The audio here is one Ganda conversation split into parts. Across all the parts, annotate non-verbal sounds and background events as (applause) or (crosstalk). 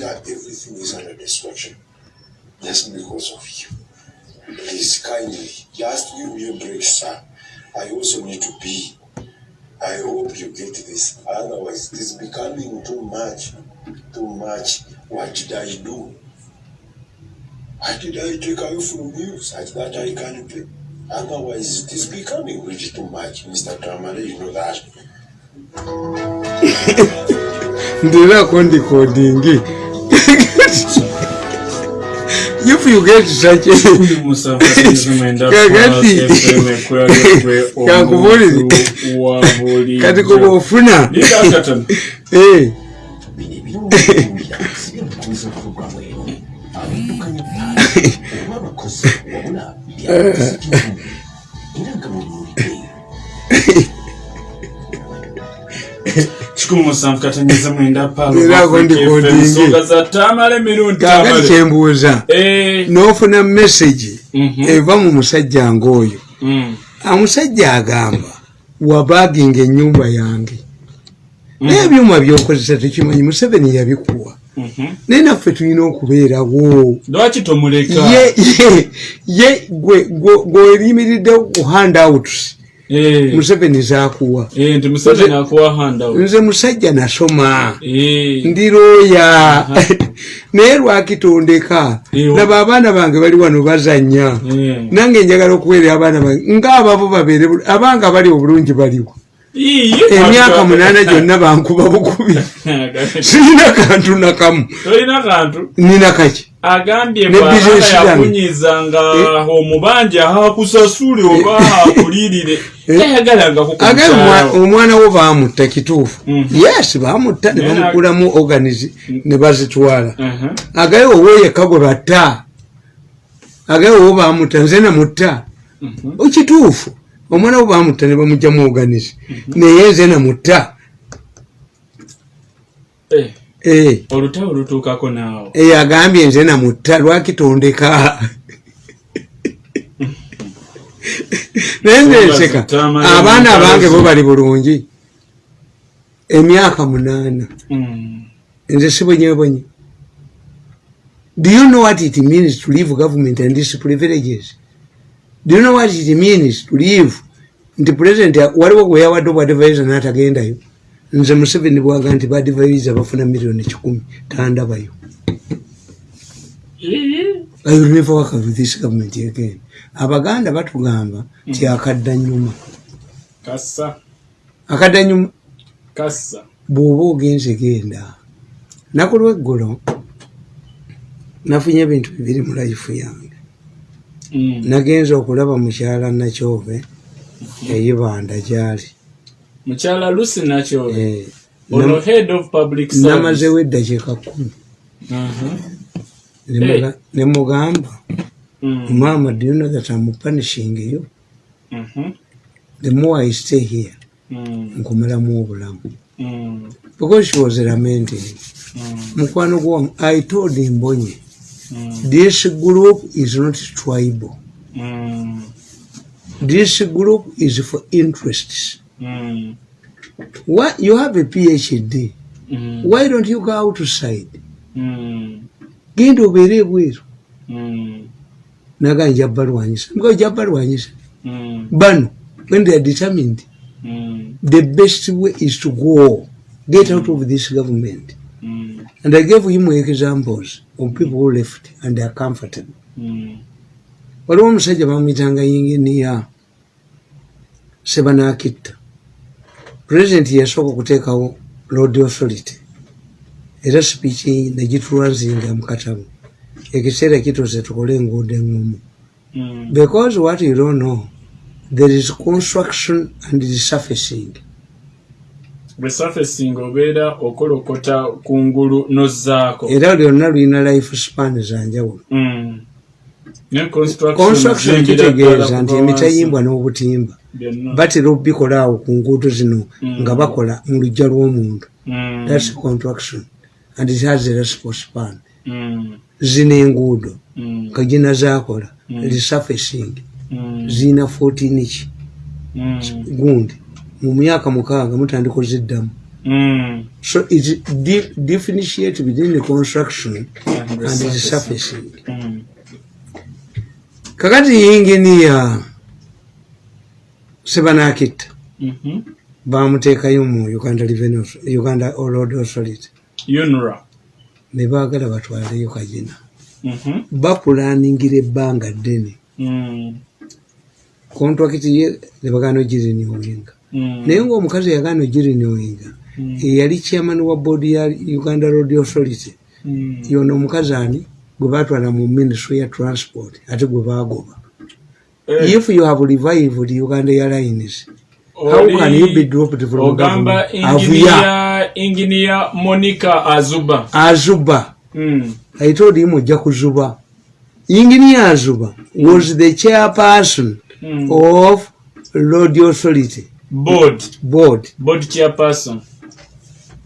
that everything is under destruction just because of you. Please, kindly, just give me a break, sir. I also need to be. I hope you get this. Otherwise, it is becoming too much. Too much. What did I do? What did I take away from you such that I can pay? Otherwise, it is becoming really too much, Mr. Tamale. You know that. (laughs) ndirako ndikodingi if you get such kakubulire kati kuba ofuna Eh, kikumi musanvu katanyeza mwenda ensonga za tamale emirundi kakati kyembuuza Eh, n'ofuna mesagi Mhm. eva mu musajja ngaoyo mm, omusajja agamba wabaaginga ennyumba yange? Mhm. naye ebyuma byokozesa tekimanyi museveni yabikuwa. Mhm. naye naffe tulina okubeerawo. Lwaki tomuleka? Ye gwe gweyimiridde ku handouts museveni zakuwa eh, museveni akuwa handout nze musajja nasoma. Eh, ndi looya (laughs) naye lwakitondeka laba abaana bange bali wano bazanya eh. nange njagala okuweerera abaana bange. Ngaababo babeere bul- abanga bali obulungi baliwo emyaka munaana gyonna bankuba bukubi sirina kantu nakamu nina kaki agambye yange. yakunyizanga omubanja hakusasule oba agaye omwa- omwana wo bamutta kituufu yes bamutta ne bamukulamu organizi ne bazitwala agaye owo yekka gwe batta agaye owo bamutta nze namutta okituufu omwana wo bamutta ne bamugjamu organizi naye nze namutta Eh, olutalo lutuukako naawe. Eyo agambye nze namutta lwakitondeka naye nzenseka abaana abange bo bali bulungi. Emyaka munaana. Mm. nze sibonyebonye do you know what it means to leave government and these privileges do you know what it means to leave nti president waliwo gwe yawadde obwadivisa n'atagendayo nze museveni bwaga nti badivisa bafuna miliyoni kikumi tandabayo. I will never work with this government again. abaganda batugamba nti akadda nyuma kassa. Akadda nyuma kassa. Bw'oba ogenze genda. Naku lweggulo nafunye ebintu bibiri mu layifu yange. Nagenza okulaba mukyala nakyove eyibanda gyali mukyala lusi nakyo Eh, ono head of public service namazewo eddakiika kumi Mhm. Ne muga- ne mugamba Mm. mama do you know that I'm punishing you Mhm. the more I stay here Mm. nkumalamu obulamu Mm. because she was lamenting Mm. mukwano gwamu i told mbonye Mm. This group is not tribal Mm. this group is for interests Mm. Why, you have a phd Mm. why don't you go outside Mm. genda obeere ebweru Mm. naga nja balwanyisa nga ojja balwanyisa Mm. bano when they are determined Mm. the best way is to go get out of this government Mm. And i gave him examples of people who left and they are comfortable. Mm. waliwo omusajja bamwitanga yinginiya sebanakitta pulezidenti yasooka okuteekawo road authority era sipiiki negitulwanzinga mukatabu ekiseera kituuse tukole enguudo eŋŋumu Mm. because what you don't know there is construction and resurfacing bwe surfacing obeera okolokota kungulu nozzaako era lyonna lulina life span zanjawulo Mm. ne construction kitegeeza nti emitayimbwa n'obutimba batera okubikola awo ku nguudo zino Mm. nga bakola mu lujja lw'omuntu Mm. thats contraction and it has a reciprocal span Mm. zino enguudo kagina zakola Mm. resurfacing zina 14 ki gundi mu myaka mukaaga mutandika oziddamu Mm. so it di- differentiate between the construction And the surfacing. Mm. kakati yinginiya sebanakitta Mhm. bamuteekayo mu uganda uganda road authority ne baagala batwaleyo kagina Mhm. bapulaningira ebbanga ddene Mm. kontrakiti ye nebagaana ogirinowinga Mm. Naye ngaomukazi yagaana ogirinowinga Mm. eyali chairman wa boodi ya uganda road authority. Mm. yono omukazi ani? Gwe batwala mu ministry ya transport ate gwe bagoba Eh, if you have revived uganda airlines how can you be dropped from government? engineer monica azuba. Azuba. Mm. i told him ojja kuzuba. Engineer azuba was the chairperson Mm. of road authority board. Board. Board chairperson.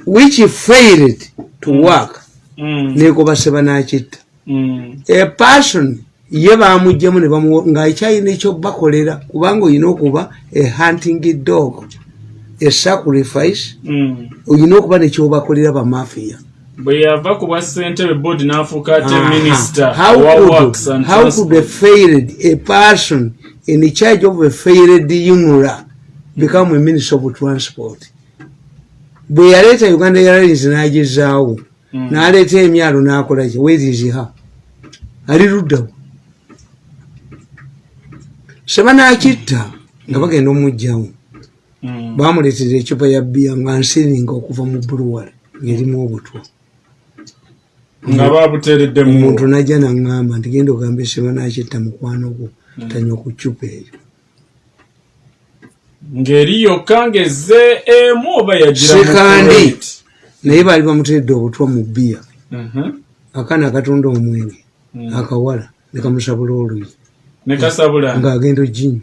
Which failed to work. Mm. negoba sebanakitta Mm. a person ye bamugjamu ne bamu ngaakyalina ekyobakolera kubanga olina okuba a hunting dog a sacrifice Mm. olina okuba nekyobakolera bamafiya bwe yava ku bwa ssentebe board n'afuuka ate minister How could- a failed a person in charge of a failed unra become a minister of transport. Bwe yaleeta uganda airlines n'agezaawo Mm. n'aleeta emyalo n'akolaki weriziha ali luddawo. Sebanakitta nga bagenda omugjawo Mm. bamuleetera ecupa ya bbiya nga nsiringa okuva mu buluwale ngerimu obutwa. Nga babuteeredde mu omuntu najja naŋŋamba nti genda ogamba eseba nakitta mukwano gwo tanywa ku cupa eyo ngeri yokka ngezze emu oba Sekandi. Kuwait. naye baali bamuteredde obutwa mu bbiya. Mhm. akaana akatunda omwenge Mm. akawala ne kamusabula oluyi ng'agenda oginywa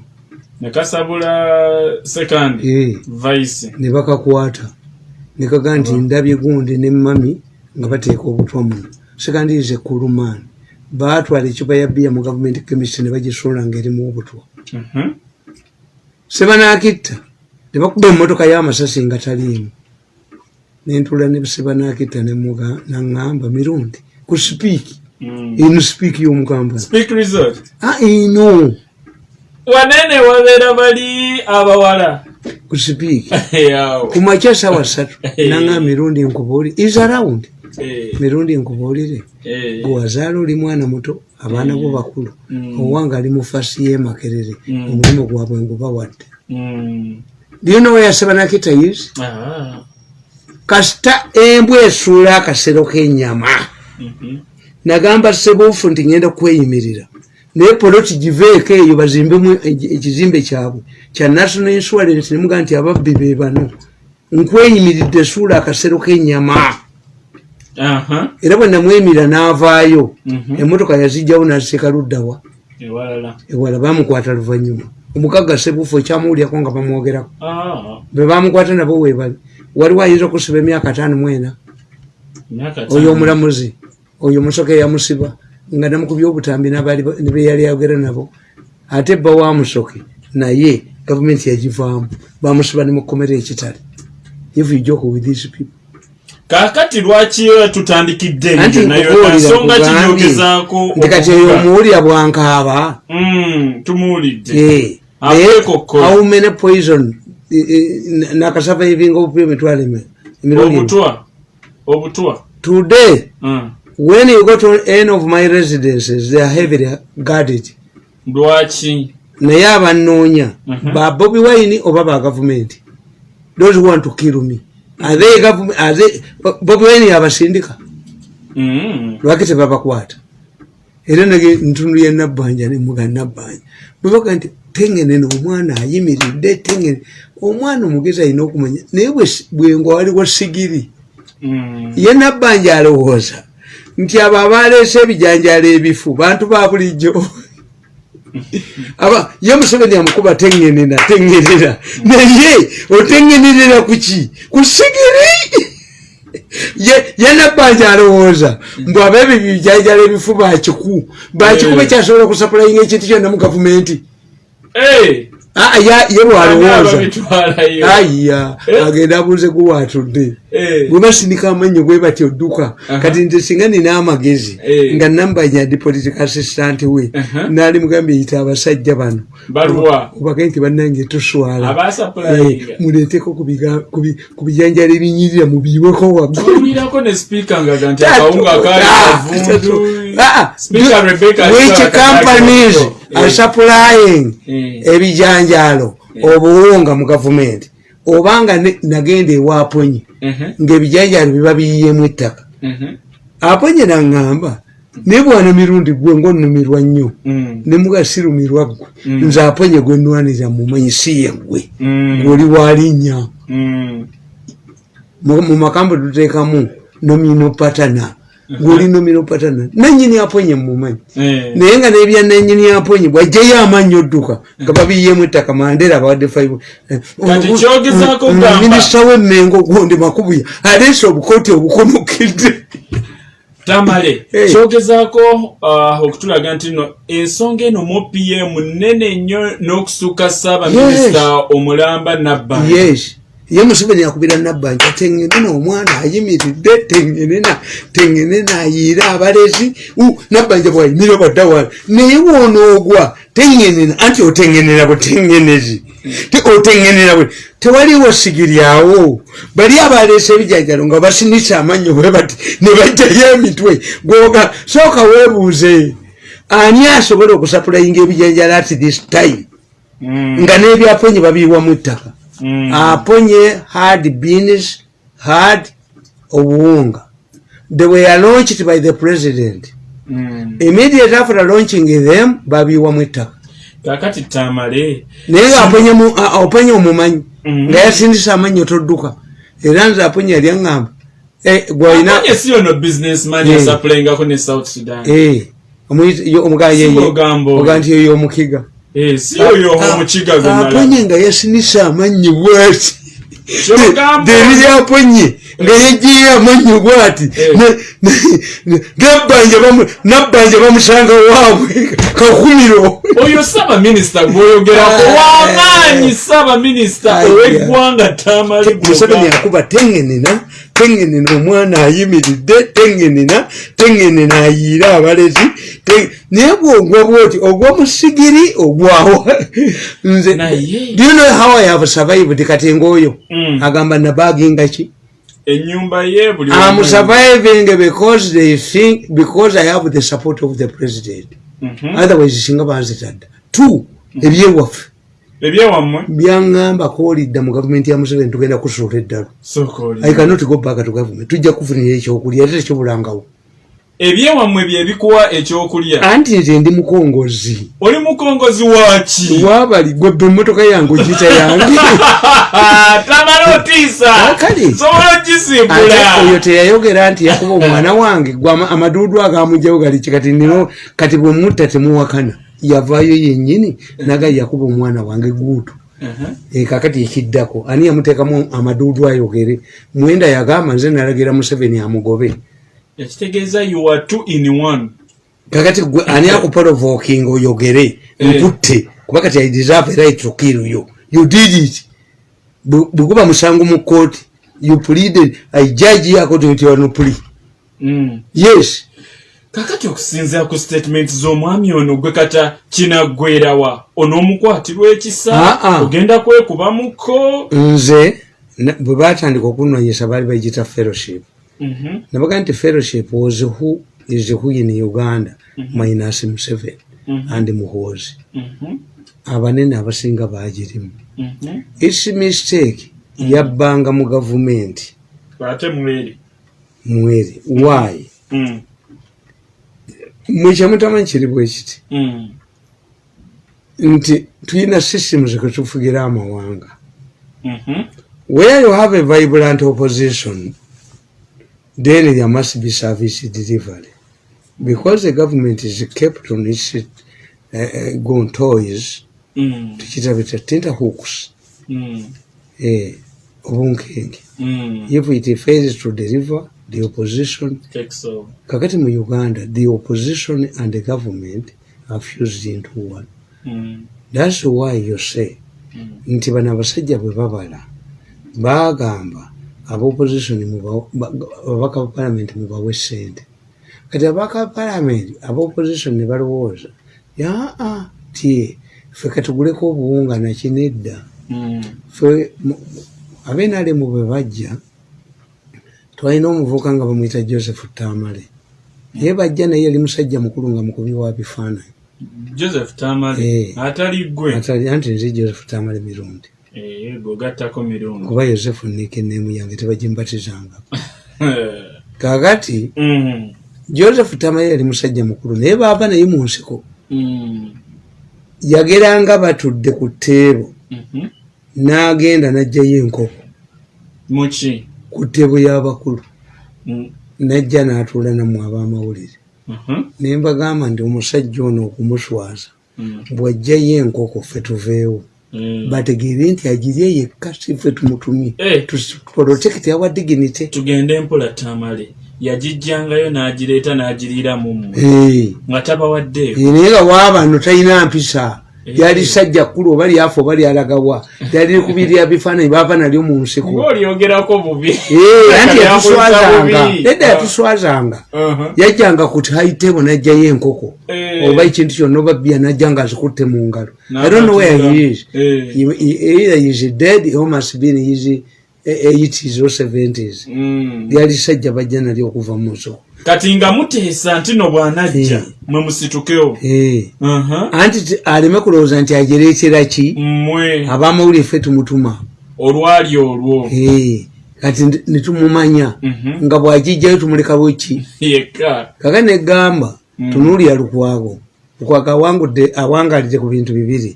ne kasabula sekandi vice. Ne bakakwata. Ne kaga nti ndabye gundi ne mami nga bateeka obutwa muno sekandiize kulumaani baatwala ecupa ya bbiya mu gavumenti chemist ne bagisuula ng'erimu obutwa Mhm. sebanakitta nebakuba emotoka y'amasasi nga taliimu nentula ne sebanakitta nemuga naŋŋamba mirundi. Ku sipiiki Mm. eno sipiiki resort ino. Wanene wabeera bali abawala? Ku sipiiki (laughs) ku makya sawa ssatu (laughs) naŋa mirundi nkubuulire is around mirundi nkubuulire gwe wazaala oli mwana muto abaana bo bakulu Mm. owange ali mu fasi y'emakerere Mm. omulimu gwabwe ngubawadde Mm. byona weyasebanakitta is Ah. kasita embwa esuula akasero k'ennyama Mhm. nagamba sebuufu nti ngenda kweyimirira naye poloti giveeko eyo bazimbemu eki- ekizimbe kyabwe kya national insurance nemuga nti ababbi be bano nkweyimiridde suula akasero k'ennyama. Era bwe namwemirira n'avaayo Mhm. emotoka yazijjawo naziteeka luddawa. Ewalala ewala bamukwata luvannyuma. Omugagga sebuufu ekyamuwulyako nga bamwogerako. Ah, be bamukwata nabo webali waliwo ayinza okusiba emyaka ataano mwena oyo omulamuzi oyo omusoka eyamusiba nga namukubya obutambi n'abaali ba- ne beyali ayogera nabo ate bba wa musoke naye gavumenti yagivaamu. Bamusiba ne mukomera ekitale if you joke with these people kaakati lwaki tutandikidde ensonga kinyogezaako nti kati eyo omuwulira bwankaaba. Mm, tumuwulidde. How many poison nakasavaivinga obupya emitwalo obutwa obutwa today Mm. when you go to any of my residences they are heavily guarded. Lwaki? Naye abanoonya Mhm. ba bobi wine oba ba gavumenti those want to kill me are they government are they bobi wine yabasindika. Mm. lwaki tebabakwata? Era nage ntundu ya nabbanja nemuga nabbanja. Bwebaga nti tengenene omwana ayimiridde tengene. Omwana omugezi alina okumanya naye bwe- bwengo waliwo sigiri. Mm. ye nabbanja alowooza. Nti abo abaleese ebijanjalo ebifu bantu ba bulijjo aba ye museveni amukuba teŋŋenera teŋŋenera naye oteŋŋenerera ku ki? Ku sigiri? Ye ye nabbanja alowooza mbu aba ebyo bijanjalo ebifu bakiku bakikuba Eh. kyasobola okusapulayinga ekintu kyonna mu gavumenti. Eh, ye bwalowooza babitwalayo aya Eh? agenda abuuze guwatudde. Eh. bwe basindika amannyo bwe batyo dduka Aha. kati nze singa nina amagezi Eh. nga nambanya ndi political assistant we naali mugambye yita abasajja bano. Baluwa. obage nti bannange tuswala. Muleeteko ku bijanjalo ebinyirira mubiiweko waggulu tulirako Kajako. are Eh. supplying Eh. ebijanjalo obuwunga mu gavumenti obanga nagenda ewaaponye Mhm, ngaebijanjalo biba biyiyemu ettaka mhm, aponye naŋŋamba naye bwana mirundi gwe ngaonumirwa nnyo mm, ne muga sirumirwa ggwe Mm. nze aponye gwe nnwanira mumanyi si ye ggwe mm, mm. mu mu makambo tuteekamu nomino patana gwoli nomino patana nanyini aponye mumanyi Eh. naye nga nebya nanyini aponye bwajjayo amanyi odduka nga babiyemu ettaka mandera abawadde gamba. minisita w'emmengo gundi makubuya aleese obukooti obukonukidde tamale Eh. kyogezaako ah, okutulaga nti no ensonga eno mu pm nene nnyo n'okusuka saabaminisita omulamba nabbanja yes ye museveni akubira nabbanja tengenena omwana ayimiridde tengenena tengenena ayiire abalezi. Nabbanja bwayimira baddawa naye bwonoogwa tengenena anti otengenera butengenezi? Te- otengenera bwe tewaliwo sigiryawo bali abaleesa ebijanjalo nga basinisa amannyo bwe bati ne bajjayo emitwe gwoga sooka weebuuze. Ani asobola okusapulayinga ebijanjalo at this time? Mm, nga n'ebyaponye babiiwamu ettaka aponye had beans had obuwunga they were launched by the president. Mm. immediate after launching them babiiwamu ettaka kakati tamale. Naye ngaaponye omumanyi. Mhm. nga yasindisa amannyo todduka era nze aponye yali aŋŋamba. Gwalina aponye si ono businessman yasapulayingako ne south sudan. Omuyita- yo- omugaa nti eyo omukiga si oyo omukiga gwenala aponye nga yasinisa amannyo bwati Kyogambo. deryaponye nga yegiye amannyo bwati Eh. Nabbanja bamu- nabbanja bamusanga waabwe kakumiro oyo saabaminisita gwoyogerako Ah. wamaanyi saabaminisita Aya. ow'eggwanga tamale museveni akuba tengenena tengenena omwana ayimiridde tengenena tengenena ayiire abalezi naye bwogwa bwoti ogwomusigiri ogwawa nze do you know how i have survived kati ngaoyo Mm. agamba nabaginga ki ennyumba ye buli I'm surviving because they think because I have the support of the president. Mhm. Otherwise singa banzitadda. Two, ebyewaffe ebyewammwe byaŋŋamba koolidda mu gavumenti ya museveni tugenda kusuula eddalo sooka oli. I cannot go back to government. Tujja kufunira ekyokulya ate tekyobulangawo. Ebyewammwe bye bikuwa ekyokulya? Anti nze ndi mukongozi. Oli mukongozi waki wabali gwebbe emmotoka yange ogiyita yange. (laughs) Tamala otiisa. Ah, sobola ate oyo ogisimbula teyayogera nti yakuba omwana wange gwe ama- amaduudu agamujawo galiki kati nino kati bwe mutta temuwakana yavaayo yennyini naga yakuba omwana wange guutu. Eh, kakati ekiddako ani yamuteekamu amaduudu ayogere? Mwenda yagamba nze nalagira museveni amugobe. Ekitegeeza you are two in one. Kakati gwe ani akuporovoking oyogere? Eh. nkutte kuba kati i deserve right to kill you. You did it. Bwe- bweguba musango mu kooti you pleaded. I judge you according to your plea. Mm. yes kakati okusinziira ku statement z'omwami ono gwe kata kinaggwerawa onoomukwatibwa ekisa Ah, ah. ogenda kwekubamuko nze bwe batandika okunonyesa baali bagita fellowship. Mhm. nabaga nti fellowship was who is who in uganda? Minus museveni Mhm. and muhoozi. Mhm. abanene abasinga bagirimu Mhm. its mistake yabbanga mu gavumenti. Mweri. Mweri. Why Mwekyamutamanyi kiri bwe kiti Mm. nti tulina systems kwetufugira amawanga Mhm. where you have a vibrant opposition then there must be service delivery because the government is kept on its uh, uh, gon toys Mm. tukita bita tenterhooks Mm. eh, obunkenge Mm. if it fails to deliver the opposition Takes over. kakati mu uganda the opposition and the government are fused into one Mm. that's why you say nti bano abasajja bwe babala bagamba abaopposition ababaka ba palamenti mubawe sente kati ababaka ba palamenti abaopposition ne balowooza yaa ti ffe katuguleko obuwunga nakinedda Mm. fe abenalemu bwe bajja twalina omuvubuka nga bamwyita joseph tamale. Naye bajja naye yali musajja mukulu nga mukubi wa bifaananyi. Joseph tamale? Eh. atali gwe anti nze joseph tamale mirundi. Eh, gwe ogattako mirundi. Kuba yosefu nikenemu yange tebagimbatizanga (laughs) kakati Mm. joseph tamale yali musajja mukulu naye baava naye mu nsiko. Mm. yageranga batudde ku tteebo. Mhm. n'agenda n'ajjayo enkoko. Muki ku tteebo y'abakulu Mm. n'ajja n'atuula nammwe ab'amawulire Mhm. ne mbagamba nti omusajja ono okumuswaza Mm. bw'ajjayo enkoko ffe tuveewo Mm. bategeere nti agirye yekka si ffe tumutumye Eh. protect our dignity tugende mpola tamale yagijjangayo n'agireeta n'agiriira mu mmwe nga tabawaddeeko naye nga waabano talina mpisa. Lyali sajja kkulu oba lyafa oba lyalagawa lyali likubirira bifaananyi baava nalyo mu nsiko. Eh, anti yatuswazanga. nedda yatuswazanga. Uh-huh. yajjanga ku haitebo najjayo enkoko Eh. oba ekintu kyonna oba bya najja nga azikutte mu ngalo. I don't know where he is. Eh. He- he- either he is dead or must be in his eh, 80s or 70s Mm. lyali sajja bajja nalyo okuva mu nsoko kati nga muteesa nti no bw'anajja Eh. mwe musitukewo Eh. Uh-huh. anti ti- aleme kulowooza nti agereetera ki mmwe abamawulire ffe tumutuma olwali olwo Eh, kati netumumanya Mhm. nga bwagijjayo tumuleka bweki yekka kaka negamba Mm. tunuulira lukwago lukwago awangudde awangalire ku bintu bibiri.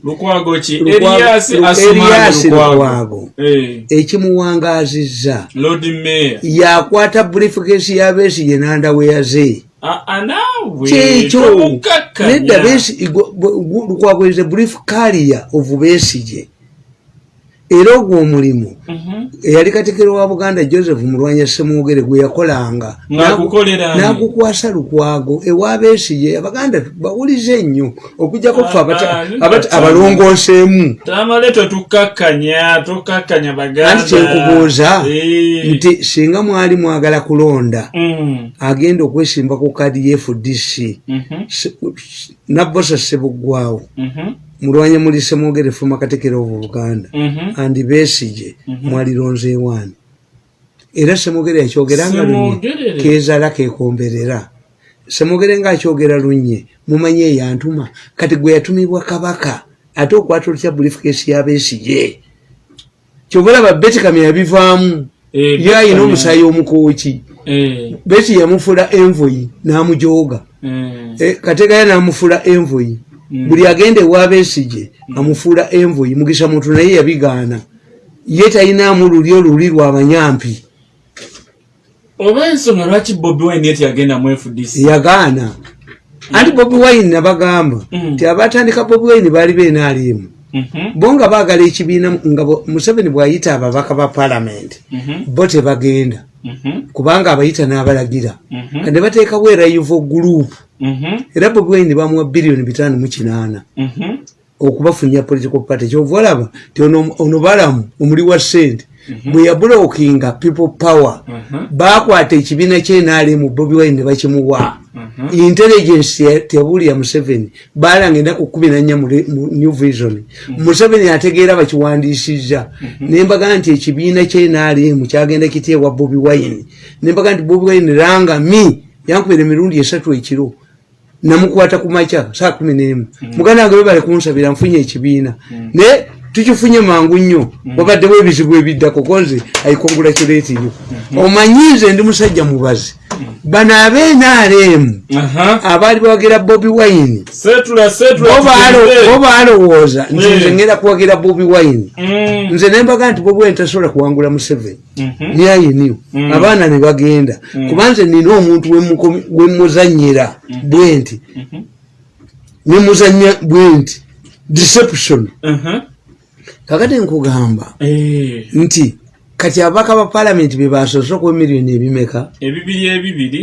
Eriyasi lukwago Eh, ekimuwangazizza. Yakwata bulifikesi ya besigye nandaweya ze Ah, ah, naawe? Kyekyo? Nedda Besigye- gwe- gwe- lukwago is a brief carrier of besigye era ogwo omulimu Mhm. eyali katikiro wa buganda joseph mulwanya semwogere gwe yakolanga. N'agukwasa lukwago ewabeesiye abaganda bawulize nnyo okujjako ffe abalongooseemu. Anti kyekubuuza? Nti singa mwali mwagala kulonda Mm. agenda okwesimba ku kaadi ye fdc Mhm. nabbosa sebuggwawo Mhm. mulwanya muli semwogere fuma katikiro ovu buganda Mhm. andi beesige mwalironze ewaani era semwogere yakyogeranga lunye. Semwogerere. kezaala kekomberera semwogere ngaakyogera lunye mumanye eyantuma. Kati gwe yatumibwa kabaka ate okwata olutya bulifikesi yabeesige kyobalaba betikami yabivaamu Eh, ye ayina omusaayi omukooki Eh, beti yamufula envoyi n'amujooga eh. Kategaya n'amufula envoyi. Buli agenda ewabeesige amufuula envoyi mugisa muntu naye yabigaana. Ye talinaamu luli oluli lwabanyampi oba ensonga lwaki bobi wine yeti yagenda mu fdc yagaana. Anti bobi wine nabagamba Mm. nti abatandika bobi wine baali beenaaliemu Mhm. bo nga baagala ekibiina nga museveni bw'ayita ababaka ba palamenti Mhm. bo tebagenda. Mhm. kubanga abayita n'abalagira. Ne bateekawo erayivo gurupu Mhm. Era bobi wine bamuwa biliyoni bitaano mu kinaana. Mhm. okubafunya political party. Kyova olaba ti ono balamu omuli wa sente bwe yabulookinga people power Mhm. bakwata ekibiina kyenaalemu bobi wine ne bakimuwa. Mhm. intelligence ya- teyabuulira museveni balanga ennaku kumi nanya mu new vision. Museveni ategeera bakiwandiisizza. Nembaga nti ekibiina kyenaalemu kyagenda kiteebwa bobi wine. Nembaga nti bobi wine rangami yankubira emirundi esatu ekiro namukwata ku makya saa kumi n'emu. Muganda wange webale kunsabira nfunye ekibiina. Naye tukifunye mangu nnyo. Wabaddewo ebizibu ebiddako koze aikongulakiretinyo omanyi nze ndi musajja mubazi. Bano abeenaalemu Aha. abaali bawagira bobi wine. Bo baalowooza. Nti Eh. nze ngenda kuwagira bobi wine. Mm. nze nembaga nti bobi wine tasobola kuwangula museveni. Mhm. myayiniyo abaana ne bagenda. Kuba nze nina omuntu wemuzanyira bwe nti nemuzanya bwe nti deception. Mhm. Kakati nkugamba Eh, nti kati ababaka ba palamenti be basoose okuwa emiliyoni ebimeka? Ebibiri ebibiri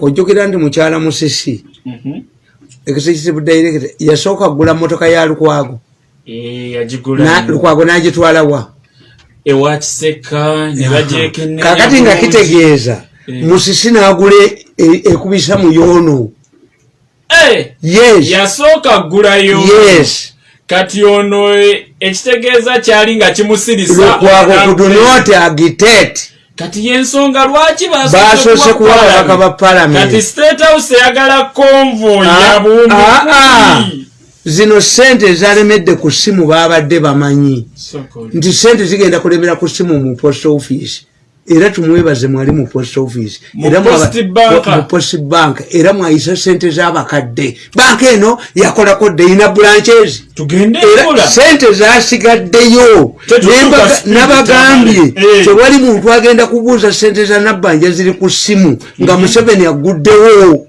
ojjukira nti mukyala musisi Mhm. executive director yasooka kugula motoka ya lukwago. Eh, lukwago kiseka ne bagyekenne kakati nga kitegeeza Eh. musisi nagula e- ekubisa mu yoono yes. yasooka gulayo yes kati ono eh, ekitegeeza kyali nga kimusirisa kati yensonga lwaki basoose kuwa ababaka ba palamenti state house eyagala konvo Ah, ah, ah. kumi. zino sente ezalemedde ku ssimu babadde bamanyi. Nti sente zigenda kulemera ku ssimu mu post office era tumwebaze mwali mu post office Mu era mwaba- Post Bank. mu post bank era mwayisa sente z'abakadde banka eno yakolako deyina branches tugende era sente zasigaddeyo nabagambye tamale. Eh. tewali muntu agenda kubuuza sente za nabbanja ziri ku ssimu nga museveni aguddewo sooka olinde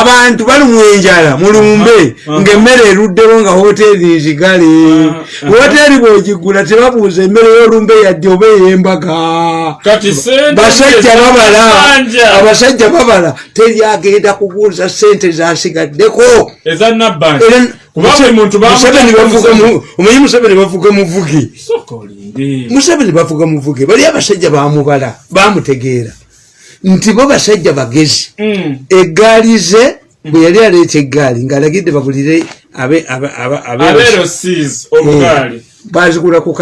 abantu bali mu enjala mulumbe ngaemmere eruddewo nga hoteeri nzigale hoteeri bwogigula tebabuuza emmere y'olumbe yadde oba ey'embaga. Basajja babala. abasajja babala teri agenda kubuuza sente zasigaddeko. Omanyi museveni bavuga muvuge museveni bavuga muvuge bali abasajja bamubala bamutegeera nti bo basajja bagezi Mm. eggaali ze bwe yali aleeta eggaali ng'alagidde bagulire obugaali Eh, bazigula ku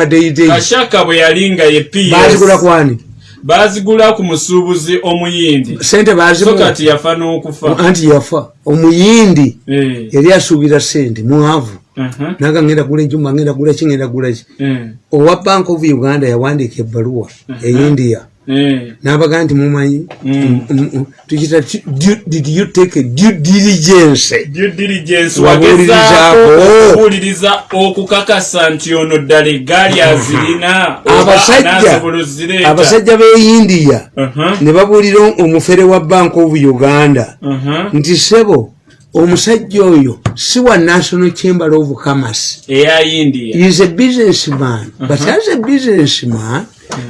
bazigula ps kwani bazigula ku musuubuzi omuyindi. Sente so bazimu kati yafa n'okufa. Anti yafa. Omuyindi Eh, yali asuubira sente mwavu aha, naga ngenda gula enjuma ngenda gula ki ngenda gula ki? Eh, owa bank of uganda yawandiika ebbaluwa e india. eh, n'abaga nti mumanyi? Mm. mm, mm, tukita did you take due diligence? Due diligence Wabuulirizaako. wagezaako okuwuliriza okukakasa nti ono ddala eggaali azirina oba abasajja. anaasobola ozireeta. Abasajja b'e india Aha, ne babuulira omufere wa bank of uganda. Nti sebo omusajja oyo si wa national chamber of commerce. Is a businessman. But as a businessman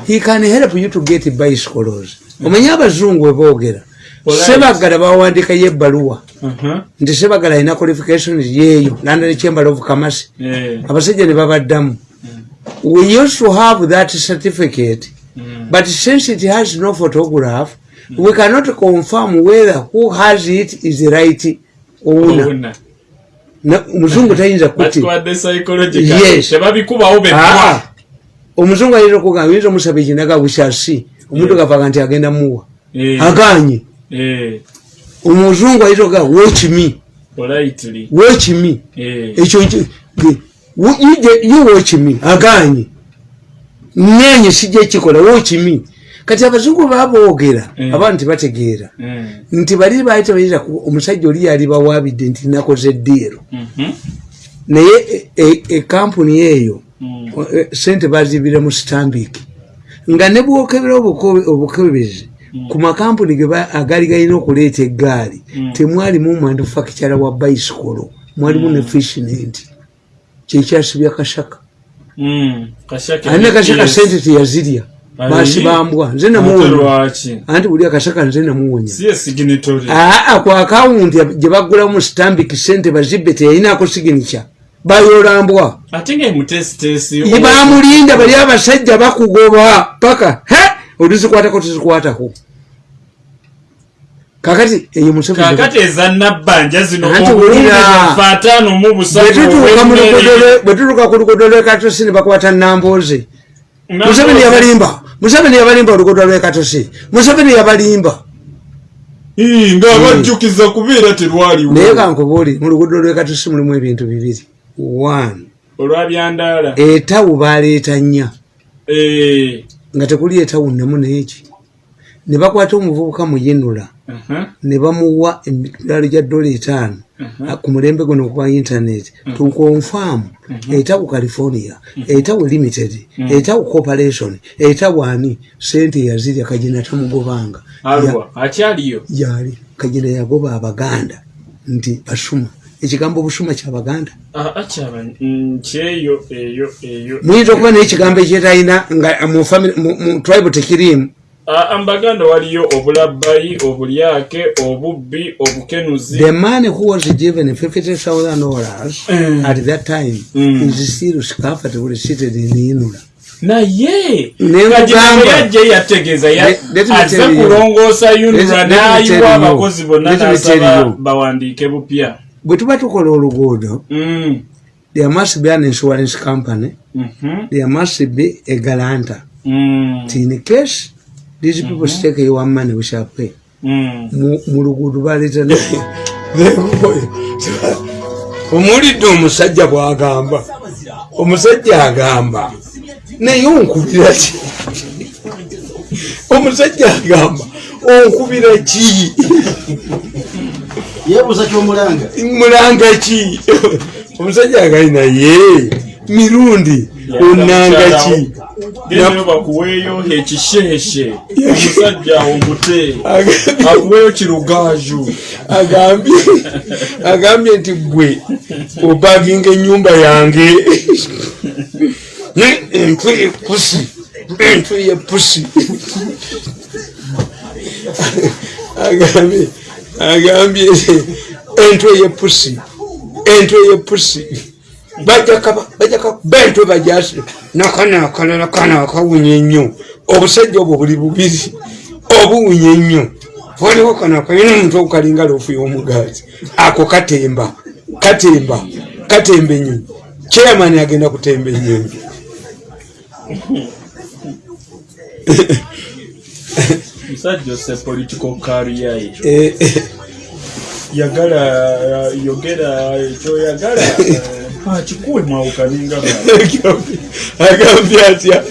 he can help you to get bicycles. Omanyi abazungu we boogera. Alright. sebagala bawandikayo ebbaluwa. Aha, nti sebagala alina qualifications yeeyo. London chamber of commerce. Abasajja ne babaddamu. We used to have that certificate mm. but since it has no photograph we cannot confirm whether who has it is the right owner. Omuzungu tayinza kuti omuzungu ayinza okugamba oyinza omusaba ekinaga bushasi omuntu gavaga nti agenda muwa. Aganye. Omuzungu ayinza okugamba wokimi eh, ekyo ye wokimi aganye. Nenye sijja kikola wokimi kati abazungu baboogera abantu tebategeera nti bali baali tebayinza omusajja oli yali bawaabidde nti nakoze eddiiro. Mhm, naye e- e- ekampuni eyo sente bazibira mu stambik nga ne bwokebera obukebezi ku makampuni agali galina okuleeta eggaali temwalimu manufactura wa bicycle mwalimu ne fishnet kyekyasibya kashaka. Kashaka alina kashaka sente teyazirya? Basibambwa nze namuwonya anti buli akashaka nze namuwonya aa ku akawunti gye bagulamu stambik sente bazibbe teyalinako siginica bayolambwa. Ate nga emutesitesi ye bamulinda bali abasajja bakugoba paka. He? Olizikwatako tizikwatako kakati eyo Museveni- kakati eza nabbanja zino Anti obulungi wulira. bwaffe ataano mu busatu bwetutuuka mu obw'emmere. luguudo lwe- ku lwekatosi ne bakwata nambooze museveni yabalimba. Museveni yabalimba oluguudo lwekatosi museveni yabalimba. Ii, nga bajjukiza kubeera terwaliwo naye kankubuuli mu luguudo lwekatosi mulimu ebintu bibiri olwabyandaala etawu baleeta nnya Eh, nga tekuli etawu nemu neeki ne bakwata omuvubuka muyinula. Aha, ne bamuwa emitwalo gya dola etaano. Aha, ku mulembe guno gwa internet. Tukonfaamu etawu california. Etawu limited. Etawu corporation. Etawu ani? Sente yazirya kagina tamugobanga. Akyaliyo? Yali. Kagina yagoba abaganda. Nti basuma ekigambo obusuma kyabaganda Ah, akyaba mm, eyo eyo muyinza okuba naye ekigambo ekyetalina nga mu family- mu- tribe tekirimu Ah, mbaganda waliyo obulabbayi obulyake obubbi obukenuzi. The man who was given 50000 dollars Mm. at that time Mm. is still comfortably seated in inula. Naye! Ne nga gino nkugamba. bwe yajja yategeeza aze kulongoosa tell n'ayiwa abakozi bonna n'asaba bawandiike bupya bwe tuba tukola oluguudo Mm. there must be an insurance company. Mhm. there must be a guarantor. Mm. in case these people stake your money we shall pay. Mm. mu luguudo baleeta (laughs) (laughs) omulidde omusajja bwagamba. Omusajja agamba. Naye onkubira ki? (laughs) Omusajja agamba onkubira ki yeebuuza kyomulanga mulanga ki? Omusajja agali naye mirundi onanga ki? Bakuweeyo ekisheeshe. Omusajja omute Agambye- akuweeyo kirugaaju. Agambye agambye nti gwe opaginga enyumba yange. Entwe epusi entwe yepusi agambye agambye entwe yepusi entwe yepusi bajakakuba entwe bajasi nakana akalala kana akawunya ennyo obusajja obwo buli bubiri obuwunya ennyo waliwo kano akalina omuntu okukalinga loofu y'omugazi ako katemba katemba katemba enyonyi chairman agenda kutemba enyonyi (laughs) musajja ose political career ye Eh, eh, yagala uh, yogera ekyoyagala uh, kikuwe mwawukaninga (laughs) agambye atya?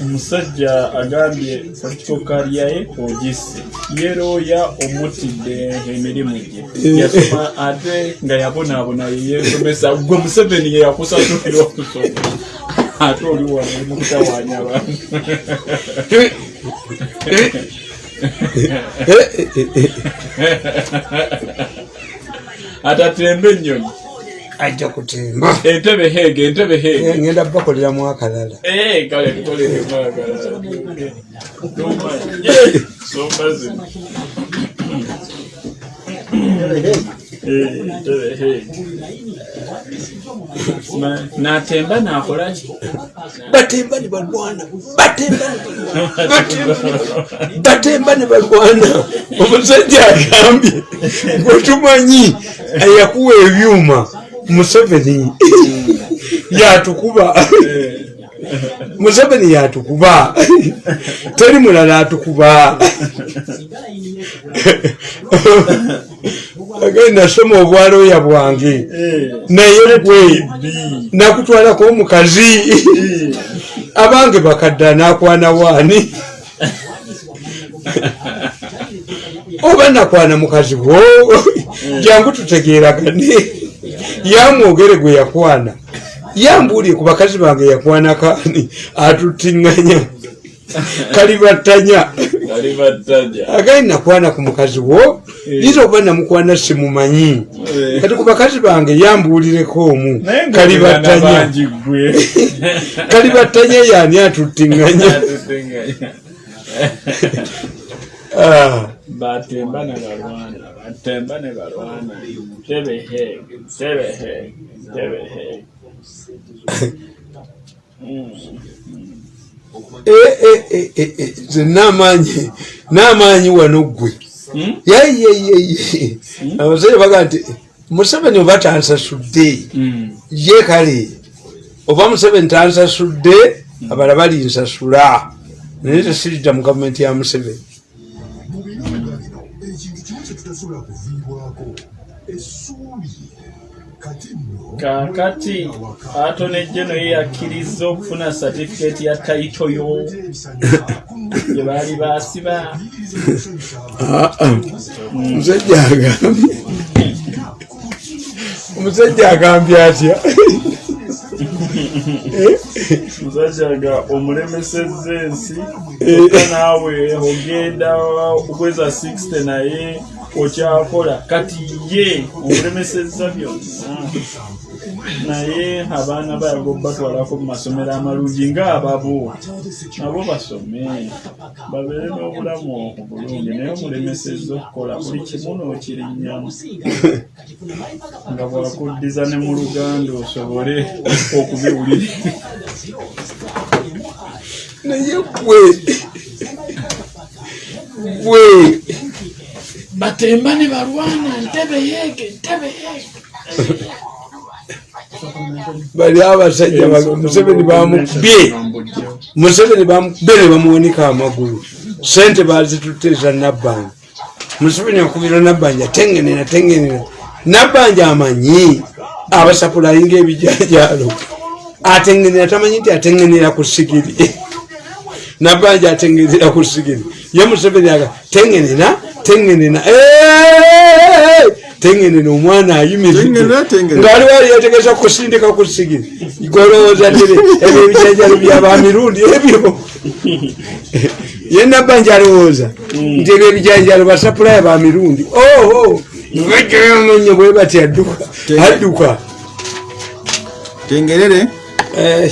Omusajja agambye political career ye ogisse yerooya omutidde emirimu gye. Yasoma ate nga yabonaabona yeyesomesa gwe museveni yeyakusatulira okusoma. Ate oli wano mu kutawaanya abantu (laughs) Atatemba ennyonyi. Ajja kutemba. Entebe heege entebe heege. Eh, ngenda bakoleramu akalala. Eh, kale tukolere mwagala. Somba zino. Natemba nakolaki batemba ne balwana. batemba ne balwana. Omusajja agambye gwetumanyi eyakuwa ebyuma museveni (laughs) yatukuba. (laughs) Museveni yatukuba. Teri mulala atukuba (laughs) agenda nasoma obwaloya bwange. Naye gwe nakutwalako omukazi. Abange bakadda nakwana waani? Oba nakwana mukazi wo? Jangu tutegeragane yamwogere gwe yakwana. Yambuulire ku bakazi bange yakwana kaani? Atutiŋŋanya kalibattanya agali nakwana ku mukazi wo yinza okuba namukwana simumanyi. Kati ku bakazi bange yambuulireko omu. Gwe kalibattanya yani atutiŋŋanya Ah, batemba ne balwana batemba ne balwana. Tebe heege tebe nze n'amaanyi n'amaanyi wano ggwe. Hmm? yeyeyeye abasajja baga nti museveni oba tansasudde? Mm. ye kale oba museveni tansasudde? Abala balinsasula naye tesiridda mu gavumenti ya museveni. Ekintu kimu kye tutasobola kuviibwako essuubi. Kati kaakati atone geno ye yakkiriza okufuna satifiketi ya tayito yo. (laughs) Gye baali baasiba. Omusajja agambye omusajja agambye atya? (laughs) Musajja ga omulemesezza ensi oka naawe ogenda okweza 60 naye okyakola. Kati ye omulemesezza byonna naye abaana bayaga batwalako mu masomero amalungi ngaababo nabo basome. Babeere n'obulamu obulungi naye omulemesezza okukola buli kimu n'okirinnyamu nga bwakuddiza ne mu luganda osobole okubiwulira. Naye gwe gwe batemba ne balwana ntebe yeege ntebe yeege bali abasajja ba- museveni bamukubye. Museveni bamukubye ne bamuwanika amagulu. Sente bazituteeza nabbanja museveni akubira nabbanja tengenera tengenera nabbanja amanyi abasapulayinga ebijanjalo atengenera tamanyi nti atengenera ku sigiri. Nabbanja atengenera ku sigiri. Ye museveni aga tengenera tengenera "Eh, tengenera omwana ayimiridde ngaali wali yategesa kusindika ku sigiri golowooza tere ebyo ebijanjalo byabamirundi ebyo. Ye nabbanja alowooza nti ebyo ebijanjalo basapulaya bamirundi oho bajjayomanyo bwe bati adduka. Adduka. Tengerere. Eh,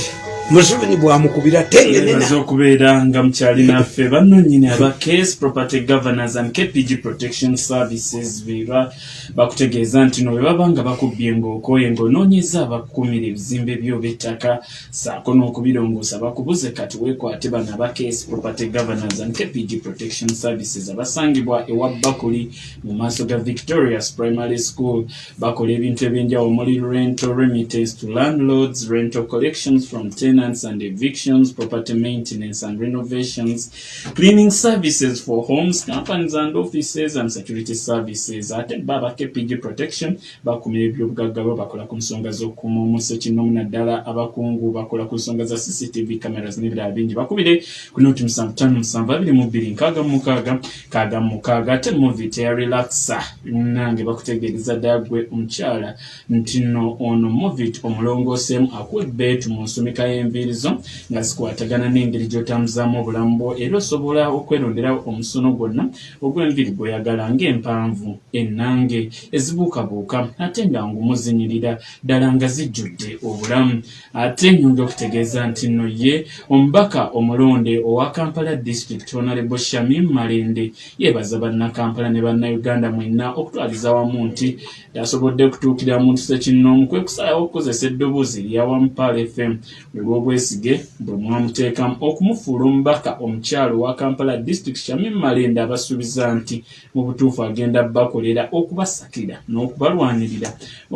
museveni bwamukubira tengenera baza okubeera nga mukyali naffe bannonyini aba case property governors and kpg protection services beba bakutegeeza nti no bwe baba nga bakubbye ng'okooye ng'onoonyeza abakukumira ebizimbe byo b'ettaka saako n'okubirongoosa bakubuze kati weekwate bano aba case property governors and kpg protection services abasangibwa ewa bakuli mu maaso ga victorious primary school. Bakola ebintu ebyenjawulo omuli rental remittance to landlords rental collections from tenants and evictions property maintenance and renovations cleaning services for homes companies and offices and security services. Ate baba kpg protection bakumira ebyobugagga bo bakola ku nsonga z'okukuma omuso kinomu naddala abakungu bakola ku nsonga za cctv cameras n'ebirala bingi. Bakubire ku noti musanvu tano musanvu abiri mu bbiri nkaaga mu mukaaga kaaga mu mukaaga ate movit ya relaxa. Nange bakutegeereza ddala gwe omukyala nti nno ono movit omulongooseemu akuwa ebbeetu mu nsumika y'enviiri zo nga zikwatagana n'engeri gy'otambuzaamu obulamu bwo era osobola okwerondera omusono gwonna ogw'enviiri gw'oyagala ng'empanvu ennange ezibuukabuuka ate nga ngumu zinyirira ddala nga zijjudde obulamu. Ate nyonja okutegeeza nti nno ye omubaka omulonde owa kampala district honorable shamim malende yeebaza bannakampala ne bannayuganda mwenna okutwaliza wamu nti tasobodde kutuukira muntu sekinnoomu kwe kusalawo okukozesa eddoboozi eryawamu pal fm bwe bw'obwesige bwe mwamuteekamu okumufuula omubaka omukyalo wa kampala district shamim malende abasuubiza nti mu butuufu agenda bakolera okubasakira n'okubalwanirira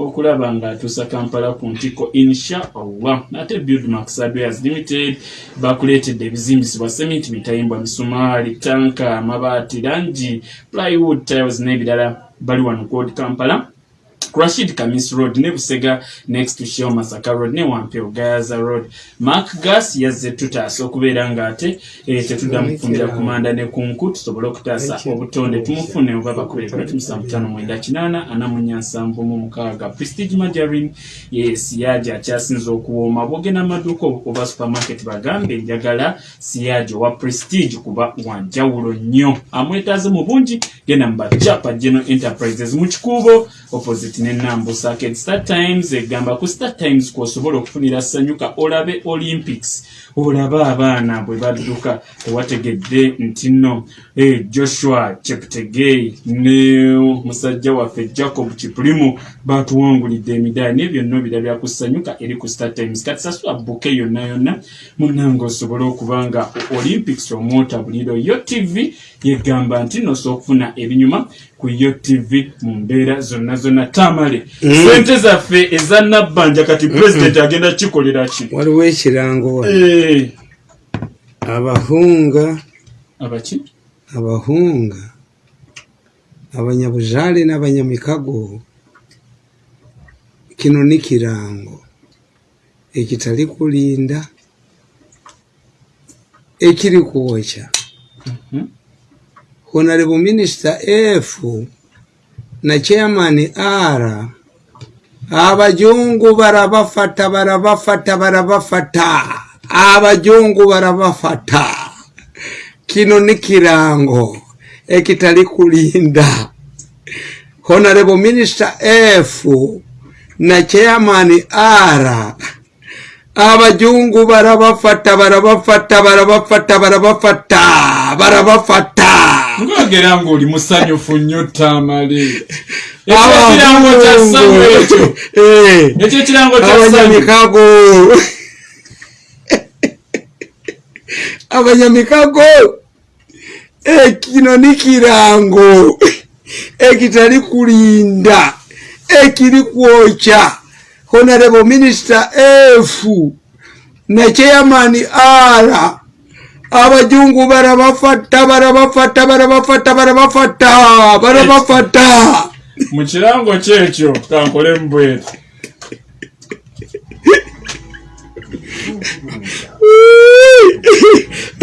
okulaba ng'atuusa kampala ku ntiko insha allah ate buildmax adwares limited bakuleetedde ebizimbisibwa sementi mitayimbwa misumaali tanka amabaati langi plywood tiles n'ebirala. Bali wano kod kampala rashid kamis road ne busega next to shell masaka road ne wampeo gaza road. Mark gas yazze tutaasa okubeera ng'ate eh, tetuddamu kufumbira kumanda ne kunku tusobole okutaasa obutonde tumufune oba bakubere kati musanvu tano mwenda kinaana ana mu nnya nsanvu mu mukaaga. Prestige majarin ye siyaji akyasinza okuwooma. Bwogenda amaduuka oba supermarket bagambe njagala siyaji owa prestige kuba wanjawulo nnyo. Amwetaaze mu bungi genda mu bacapa general enterprises mu kikuubo opposite nenambusa arcade star times egamba ku star times kwosobola okufunira sanyuka olabe olympics. Olabe abaana bwe badduka tewategedde nti nno. Eh, joshua cheptegei ne musajja waffe jacob kipulimu batuwangulidde emidaali nebyo nno birabya ku sanyuka eri ku star times. Kati sasula buke yonna yonna munange osobole okuba nga olympics omwotabuliro yo tv yegamba nti nosobola okufuna ebinyuma ku yo tv mu mbeera zonna zonna tamale. Sente zaffe eza nabbanja kati pulezidenti agenda kikolera ki? Waliwo ekirango Eh, abahunga. Abaki? Abahunga. Abanyabuzaale n'abanyamikago. Kino ni kirango. Ekitali kulinda. Ekiri kwokya honorable minister f na chairman r. Abajungu barabafata barabafata barabafata. Abajungu barabafata. Kino ni kirango ekitali kulinda. Honorable minister f na chairman ara abajungu barabafata barabafata barabafata barabafata barabafata ngogera ngaoli musanyufu nnyo tamale. (laughs) Ekirango kya samu ekyo. Eh. ekyo ekirango kya samu abanyamikago. (laughs) Abanyamikago. Eh, kino ni kirango. Ekitali kulinda. Ekiri kwokya honorable minister f. Ne chairman r abajungu barabafata barabafata barabafata barabafata barabafata mu kirango kyekyo kankole mbwetu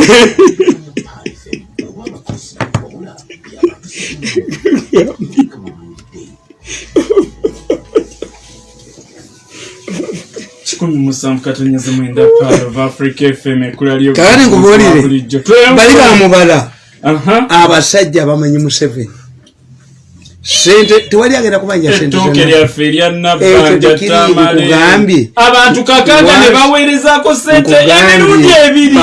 (laughs) kikumi musanvu katonyeza mwenda paalo of africa fm ekula lyo Kakati nkubuulire. bali bamubala abasajja bamanyi museveni. Sente tewali agenda sente ettooke lyaffe erya Ekyo nabbanja tekiri, tamale. nkugambye. abantu kakaaga ne baweerezaako sente emirundi ebiri.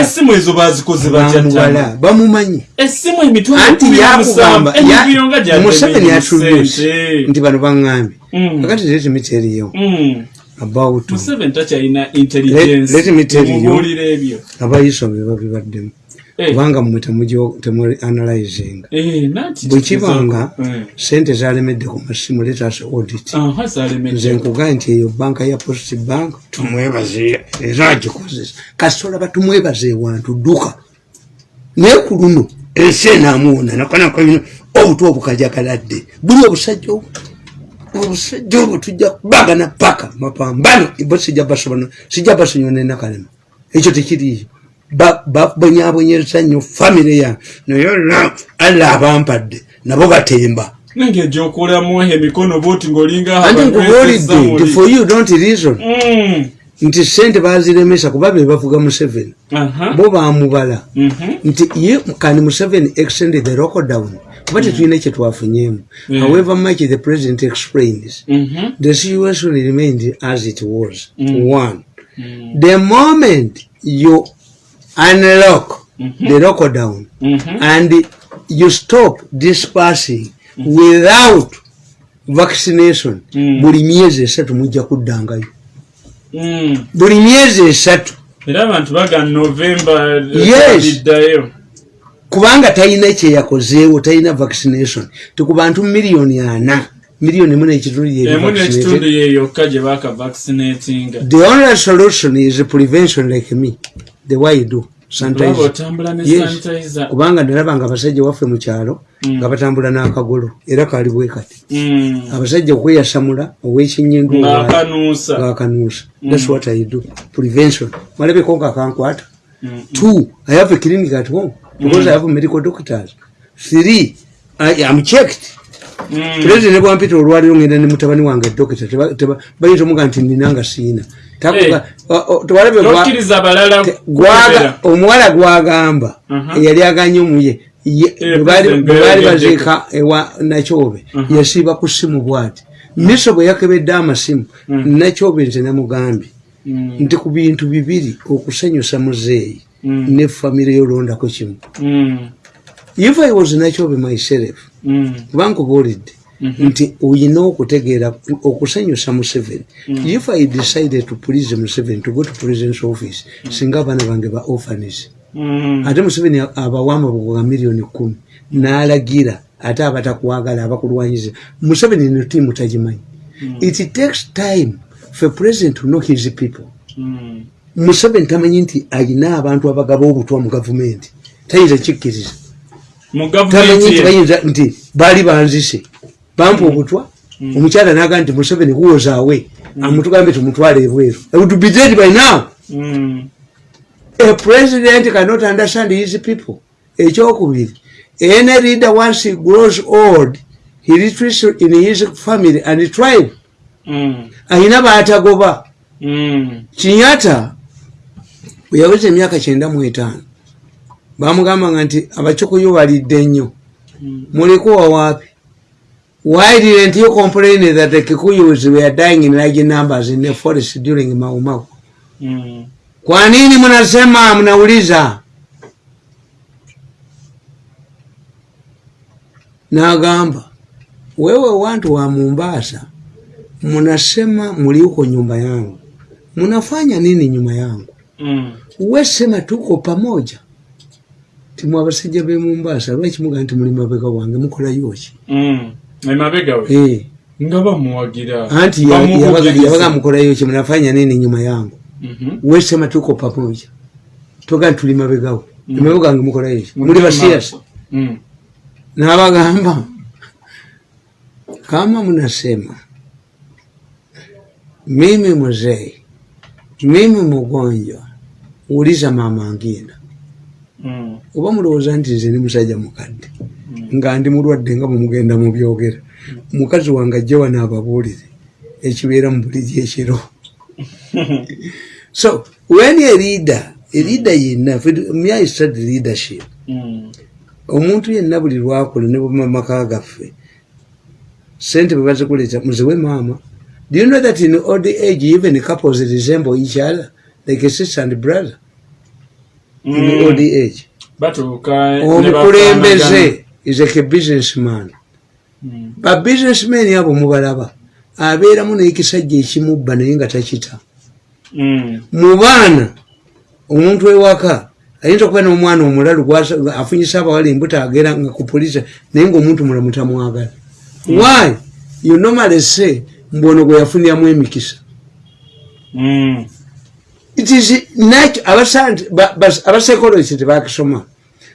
Essimu ezo bazikoze tamale bamumanyi. Essimu emitwalo anti kumi na yakugamba musanvu. emibiro nga ya- museveni yatuluse. sente nti bano baŋŋambye. Mm. kakati leti miteriyo Mm. About museveni takyalina Let- intelligence let me tell you. mubuulira ebyo. abayiso be babibaddemu Eh, kubanga mmwe temu analyzinga eh, nanti bwe kibanga Eh. sente zalemedde ku masimu letas audit. Nze nkugaa nti eyo banka ya post bank tumwebaze era agikozesa kasita olaba tumwebaze ewantu dduka. Naye ku luno ensi enaamuwona nakanakayina obutwa obukajagaladde buli obusajja obu obusajja obwo tujja kubagana paka mapambano bo sijja basobona sijja basonyiwa nenakalema ekyo tekiriyo Ba- babonyabonyeza nnyo famire yange naye olna alla abampadde nabo batemba. Nange egyokolamu emikono boti ngaolinga anti nkubuulidde nti for you don't reason. Mm. nti sente baziremesa kuba be bavuga museveni. Aha. bo bamubala Mhm. nti ye kani museveni extended the lockdown kuba tetulina kyetwafunyemu Mm. however much the president explains Mhm. the situation remained as it was Mm. one Mm. the moment you unlock the lockdown Mhm. and you stop dispersing without vaccination Mm. buli myezi esatu mujja kuddangayo Mm. buli myezi esatu era abantu baga novemba Yes. biddayo kubanga talina kyeyakozeewo talina vaccination. Tiku bantu miliyoni ana miliyoni mu nekitundu the only solution is prevention like me the way you do kubanga nalaba nga abasajja waffe mu kyalo Mm. nga batambula n'akagolo era kaali bwe kati. Mm. abasajja okweyasamula ow'ekinyindu ng'akanuusa ng'akanuusa thats what i do. Prevention. Malabeko nga kankwata. Mm. two i have a clinic at home because i have medical doctors three i am checked Mm. pulezidenti bwampita olwaliro ngenda ne mutabani wange dokita teba- teba- bayinza omuga nti ninanga siina Eh. tokkiriza balala kwogera. omuwala gwagamba Mhm. eyali aganye omuye ye- Eh, bwe baali- President bwe baali Bella baziika ewa nakyobe Mhm. yasiiba ku simu bwati miso bwe yakebedde amasimu nakyobe nze namugambye Mm. nti ku bintu bibiri okusanyusa muzeeyi Mm. Ne famire yolondako kimu. Mm. if i was nakyobe myself Mm. bankubuulidde nti oyina okutegeera okusanyusa museveni if i decided to please museveni to go to president's office singa abaana bange ba orphanis Mm. ate museveni abawamba bugoga miliyoni kumi. N'alagira ate abatakwagala abakulwanyiza museveni no tiimu tagimanyi. It takes time for president to know his people. Mm. Museveni tamanyi nti alina abantu abagaba obutwa mu gavumenti. Tayinza kikkiriza. Tamanyi nti bayinza nti baali banzise bampa obutwa omukyala naga nti museveni kuwozaawe amutugambe tumutwale ebweru. Would be dead by now. Mm. a president cannot understand his people. Ekyokubiri any leader once he grows old he retreats in his family and tribe. Mm. ayina baatagoba Mm. Bwe yaweza emyaka kyenda mu etaano. Bamugambanga nti abakyukuyu balidde nnyo. Mulikuwa wapi why didn't you complain that the kikuyus were dying in large numbers in the forest during Mau Mau? Mm. kwa nini mnasema mnauliza nagamba wewe watu wa mombasa mnasema mliuko nyumba yangu. Mnafanya nini nyuma yangu Mm. wesema tuko pamoja. Timwe abasajja be mombasa lwaki muga nti muli mabega wange mukola yoki Mm. emabega we? Eh, nga bamuwagira anti yabaga yabaga mukola yoki mnafanya nini nyuma yangu? Mhm. wesema tuko pamoja. Toga tuli mabegawo Mm. emabega wange mukola yoki muli Muli basiasa Mm. nabagamba kama mnasema mimi mzee mimi mgonjwa uliza mama ngina Mm. oba mulowooza nti nze ndi musajja mukadde. Nga ndi mulwadde nga bwemugenda mubyogera mukazi wange ajja wano ababuulire ekibeera mu buliri ekiro. (laughs) So when a leader a leader yenna my study leadership? Mm. omuntu yenna buli lwakola ne bamamaka gaffe sente bwe bazikuleeta muziwe maama. Do you know that in old age even couples resemble each other like a sister and brother in old Mm. age batuuka ne omukulembeze is like a businessman. Mm. ba businessman abo mubalaba. Abeeramu n'ekisajja ekimubba naye nga takita. Mm. mu baana omuntu ewaka ayinza okuba n'omwana omulalu afunyisa abawala embuto agera nga ku polisi naye ngaomuntu mulamu tamwagala why? You normally say mbu ono gwe yafuniramu emikisa. Mm. It is nat- abasanti- ba- bas- abapsychologist tebakisoma.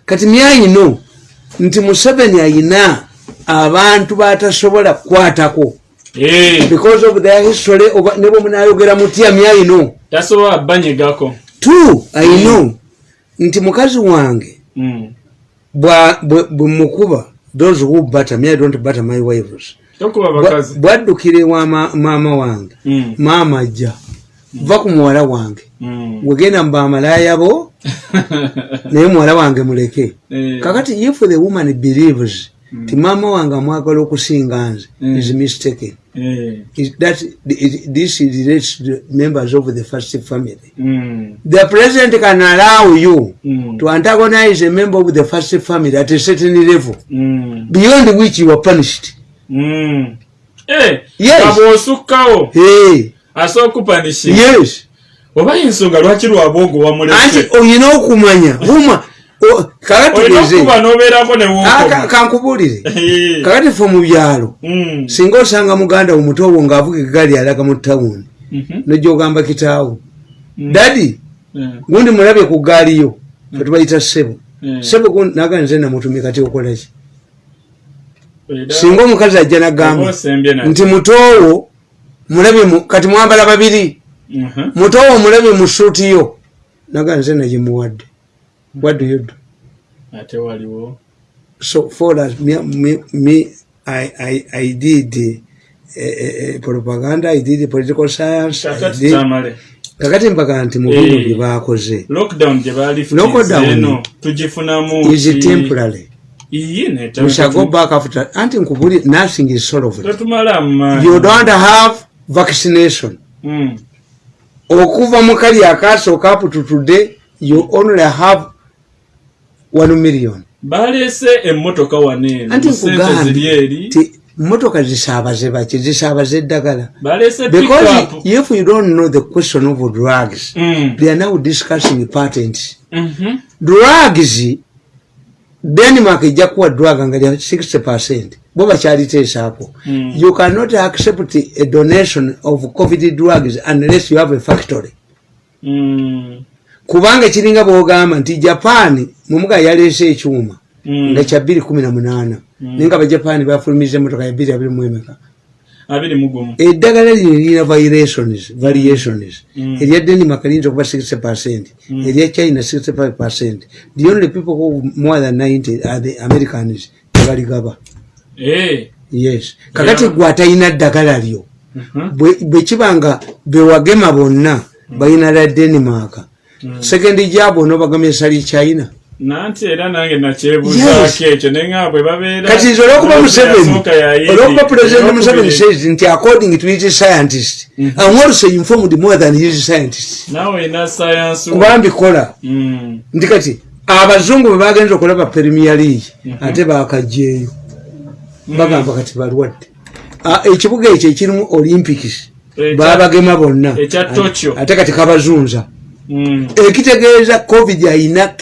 Kati myayino nti museveni ayina abantu batasobola kukwatako. Eh, because of their history oba- ne bwe munayogera mutya myayino tasobola banyegako. Two i know nti mukazi wange Mm. bwa- bwe bwe mukuba those who butter me i don't butter my wives. Tokuba Bwa- bakazi bwaddukira ewa ma- maama wange. Mm. maama ajja va ku muwala wange. Mm. wegenda mu bamalaya bo (laughs) naye muwala wange muleke. Eh, kakati if the woman believes ti maama wange amwagala okusinga nze Mm. is mistaken. Eh, that this relates to members of the first family. The president can allow you to antagonize a member of the first family at a certain level beyond which you are punished. Eh, Yes. Nga bw'osukkawo hey, asooka kupanishinga yes oba ensonga lwaki lwabwogo anti wamulese olina okumanya huma olina wookoma kankubulire Eh. kakati (laughs) fe mu byalo Mm. singa osanga muganda wo muto wo ng'avuga egaali alaga mu tawuni Mhm. nojogamba kitaawo. Mm. dadi Eh, gundi mulabye ku gaali yo fetubayita sebo eh. sebo gundi naga nze namutumi kati okolaki singa omukazi ajja nagamba nti mutowo mulabye mu- kati mwambala babiri. Mhm. mutowo mulabye mu suuti yo. Naga nze nagimuwadde what do you do ate waliwo? So for us me, me, me I, I, I did uh, propaganda I did political science kakati mpaga nti mu bino bye baakoze is temporary? We shall go back after anti nkubuli nothing is solved. You don't have vaccination. Mm. okuva mu kali akasooka up to today you only have one million. Baleese emmotoka waneeno anti mu sente ziri eri. Nkugambye ti motoka zisaabaze baki zisaabaze eddagala. Because if you don't know the question of drugs Mm. they are now discussing patents. Mhm. drugs denmark ejja kuwa drug nga lya 60 percent bo bakyaliteesaako Mm. you cannot accept a donation of covid drugs unless you have a factory Mm. kubanga kiringa bwogamba nti japan mumuga yaleese ekyuma Mm. nga kya 218 naye nga bajapaani bafulumiza emotoka ya 2emeka abiri mu gumu eddagala lino lirina variations variations Mm. erya denmark liyinza okuba 60 percent erya china 65 percent the only people who more than 90 are the americans tebaligaba. Yes. Kakati gwe atalina ddagala lyo Mhm. bwe- kiba nga bewagema bonna balina la denmark. Mm. sekendi gyabo onobagamya esali china. Nanti era nange nakyebuzaako ekyo nga bwe babeera kati nze olwokuba museveni olwokuba eyokubiri- museveni says nti according to his scientist i'm also informed more than his scientist. Kuba mbikola. Mm, nti kati abazungu bwe bagenza okulaba premier league ate bakajjeeyo bagamba kati balwadde. Ah, ekibuga ekyo ekirimu olympics babagema bonna. ate kati kabazunza. Mm, ekitegeeza covid ayina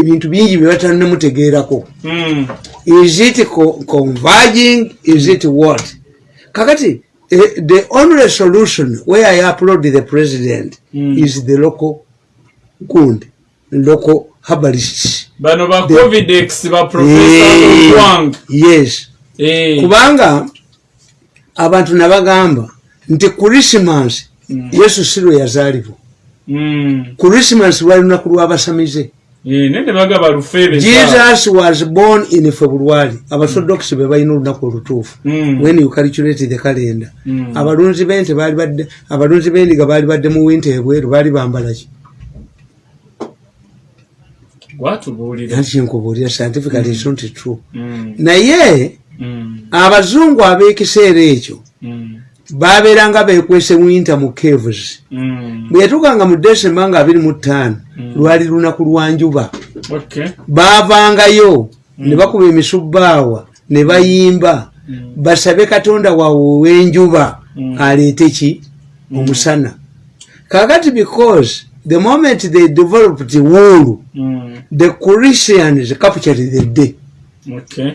ebintu bingi bye batanamutegeerako mm. is it co- converging? Is it what? Kakati eh, the only solution where i upload the president Mm. is the local gund local herbalists. Bano ba covidex ba profesa Eh, yes kubanga abantu nabagamba nti krisimas Mm. yesu si lwe yazaalibwa. Krisimas lwali lunaku lwabasamize lufeebe jesus was born in february. Abasodox be balina olunaku olutuufu. Mm. when you calculate the calendar. Mm. abalunzi bente baali badde abalunzi b'endiga baali badde mu winta ebweru baali bambalaki gwatubuulira anti kyenkubuulira scientifically is not true. Mm, naye mm, abazungu ab'ekiseera ekyo mm, babeeranga bekwese winta mu caves. Mm. bwe yatukanga mu desemba nga 25 lwali lunaku lwa njuba. Okay. baavangayo ne bakuba emisubbaawa ne bayimba. Basabe katonda waabwe w'enjuba aleete ki? Omusana. Kakati because the moment they developed wool Mm, the christians captured the day.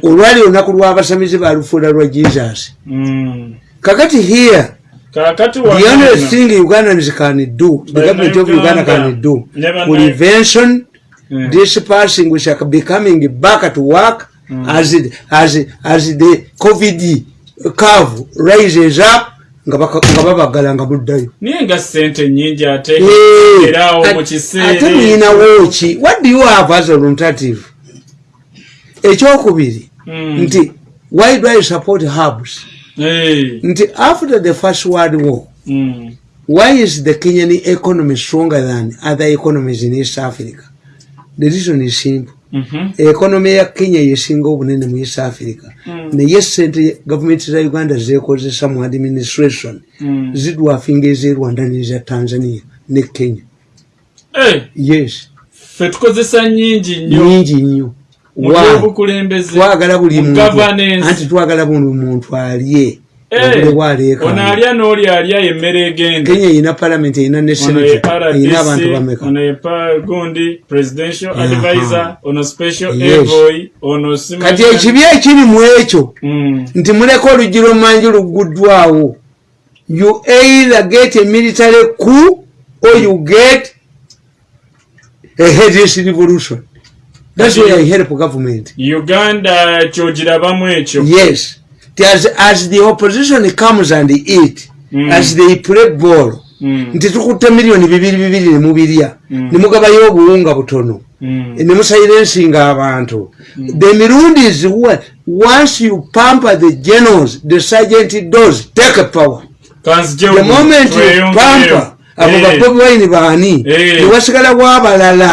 Olwali olunaku lw'abasamizi balufuula lwa jesus. Mm. kakati here the only thing ugandans can do the government of uganda can do prevention Mm. this passing we shall be coming back to work as, it, as, as the covid curve rises up nga babagala nga muddayo naye nga sente nyingi ate? Eh, erawo mu kiseera ate ekyo. muyinawo ki what do you have as alternative ekyokubiri Mm. nti why do i support herbs Eh, nti after the first world war mm, why is the kenyan economy stronger than other economies in east africa? The reason is simple. Mhm, ekonomi ya kenya yesinga obunene mu east africa. Naye sente gavumenti za uganda zekozesa mu administration. Zidwafinga ez'e rwanda n'eza tanzania ne kenya. Yes. Ffe tukozesa nyingi nnyo. Nyingi nnyo. byobukulembeze twagala buli anti twagala buli muntu alye. Eh, obule ono bwaleekaana alya n'oli alya emmere egenda kenya erina palamenti senate erina abantu bameka ono gundi presidential advisor ono special envoy ono kati ekibi ekiri mu ekyo Mm, nti muleka oluggi lwomanji luguddwawo you either get a military coup or you get a headless revolution that's why i help government. Uganda kyogirabamu ekyo yes. As, as the opposition comes and eat Mm. as they play ball Mm, nti tukutte miliyoni bibiri bibiri nemubirya Mm. nemugabayo obuwunga butono. Mm, nemusilensinga abantu. The mirundi is once you pamper the generals the sergeant does take power. The moment you pamper abo Eh. babobi wine baani Eh. newasigala bwabalala